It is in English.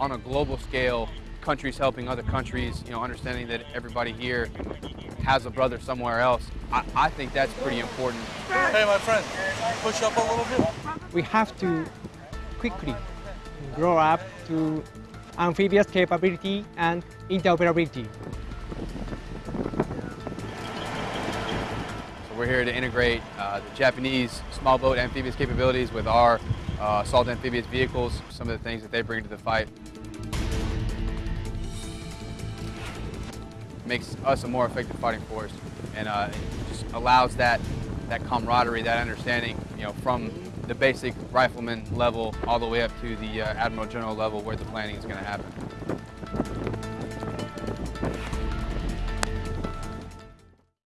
on a global scale, countries helping other countries, you know, understanding that everybody here has a brother somewhere else. I, I think that's pretty important. Hey, my friend, push up a little bit. We have to quickly grow up to amphibious capability and interoperability. So we're here to integrate uh, the Japanese small boat amphibious capabilities with our uh, assault amphibious vehicles, some of the things that they bring to the fight. Makes us a more effective fighting force and uh, just allows that, that camaraderie, that understanding, you know, from the basic rifleman level all the way up to the uh, Admiral General level where the planning is going to happen.